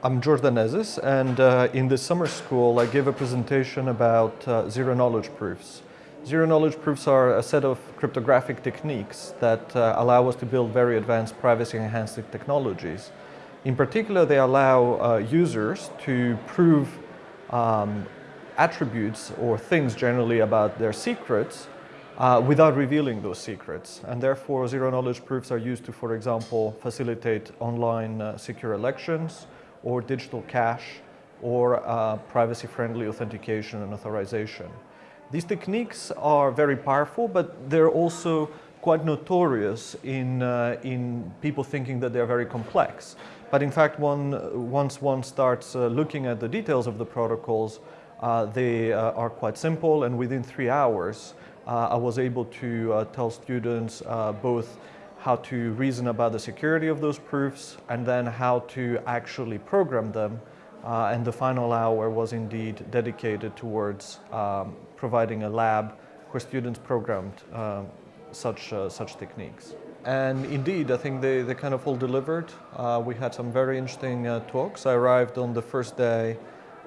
I'm George Danezis, and uh, in the summer school I gave a presentation about uh, zero knowledge proofs. Zero knowledge proofs are a set of cryptographic techniques that uh, allow us to build very advanced privacy-enhancing technologies. In particular, they allow uh, users to prove um, attributes or things generally about their secrets uh, without revealing those secrets. And therefore, zero-knowledge proofs are used to, for example, facilitate online uh, secure elections or digital cash or uh, privacy-friendly authentication and authorization. These techniques are very powerful, but they're also quite notorious in, uh, in people thinking that they're very complex. But in fact, one, once one starts uh, looking at the details of the protocols, uh, they uh, are quite simple and within three hours, uh, I was able to tell students both how to reason about the security of those proofs and then how to actually program them. and the final hour was indeed dedicated towards um, providing a lab where students programmed um, such, such techniques. And indeed, I think they, they kind of all delivered. Uh, we had some very interesting uh, talks. I arrived on the first day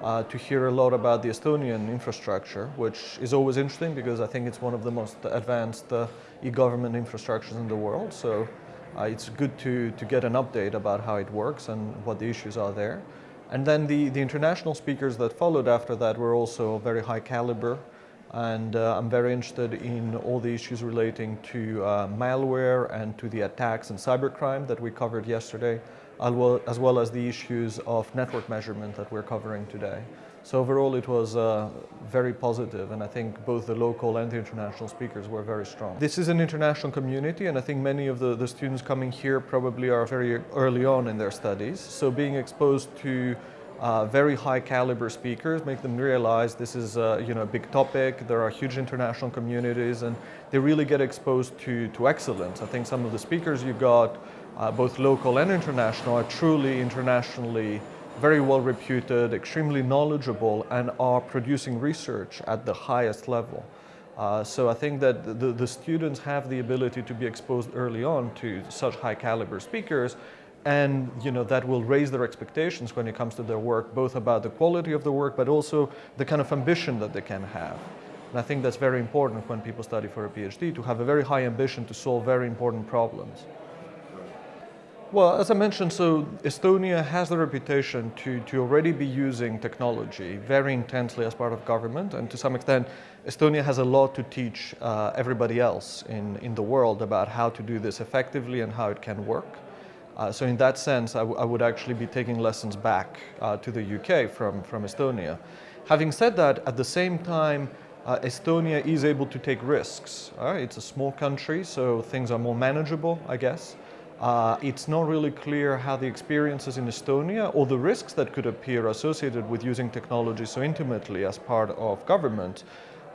uh, to hear a lot about the Estonian infrastructure, which is always interesting because I think it's one of the most advanced uh, e-government infrastructures in the world. So uh, it's good to, to get an update about how it works and what the issues are there. And then the, the international speakers that followed after that were also very high caliber. And uh, I'm very interested in all the issues relating to uh, malware and to the attacks and cybercrime that we covered yesterday as well as the issues of network measurement that we're covering today. So overall it was uh, very positive and I think both the local and the international speakers were very strong. This is an international community and I think many of the, the students coming here probably are very early on in their studies. So being exposed to uh, very high caliber speakers, make them realize this is uh, you know, a big topic, there are huge international communities and they really get exposed to, to excellence. I think some of the speakers you got uh, both local and international, are truly internationally very well reputed, extremely knowledgeable, and are producing research at the highest level. Uh, so I think that the, the students have the ability to be exposed early on to such high caliber speakers and you know that will raise their expectations when it comes to their work, both about the quality of the work, but also the kind of ambition that they can have. And I think that's very important when people study for a PhD, to have a very high ambition to solve very important problems. Well, as I mentioned, so Estonia has the reputation to, to already be using technology very intensely as part of government, and to some extent, Estonia has a lot to teach uh, everybody else in, in the world about how to do this effectively and how it can work. Uh, so in that sense, I, would actually be taking lessons back uh, to the UK from, from Estonia. Having said that, at the same time, uh, Estonia is able to take risks. It's a small country, so things are more manageable, I guess. Uh, it's not really clear how the experiences in Estonia or the risks that could appear associated with using technology so intimately as part of government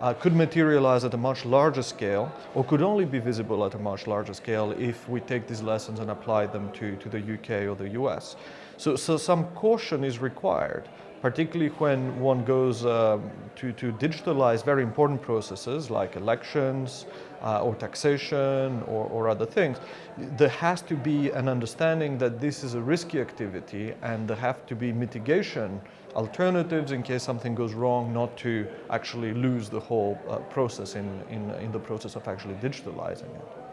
uh, could materialize at a much larger scale or could only be visible at a much larger scale if we take these lessons and apply them to, to the UK or the US. So, so some caution is required particularly when one goes um, to, to digitalize very important processes like elections uh, or taxation or, or other things, there has to be an understanding that this is a risky activity and there have to be mitigation alternatives in case something goes wrong, not to actually lose the whole uh, process in, in, in the process of actually digitalizing it.